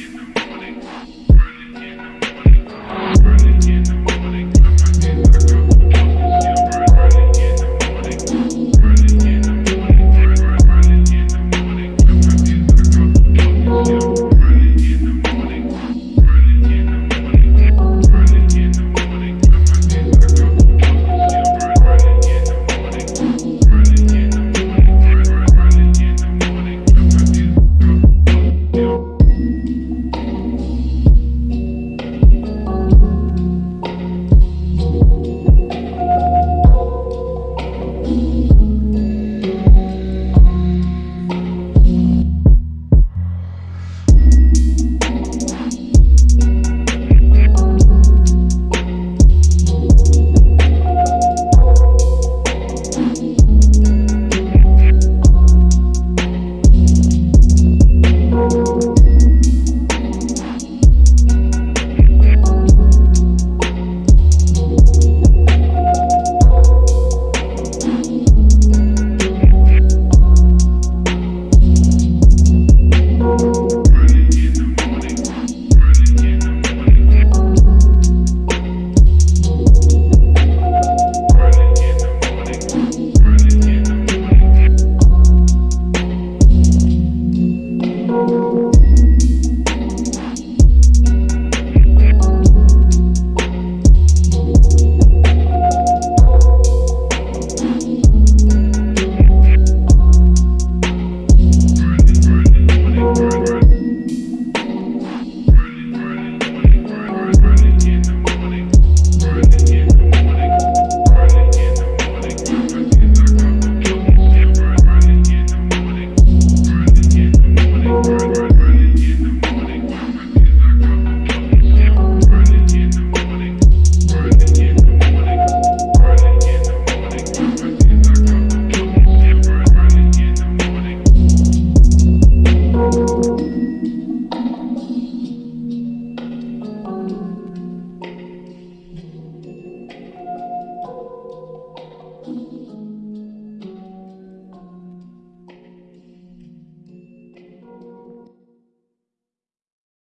bicho.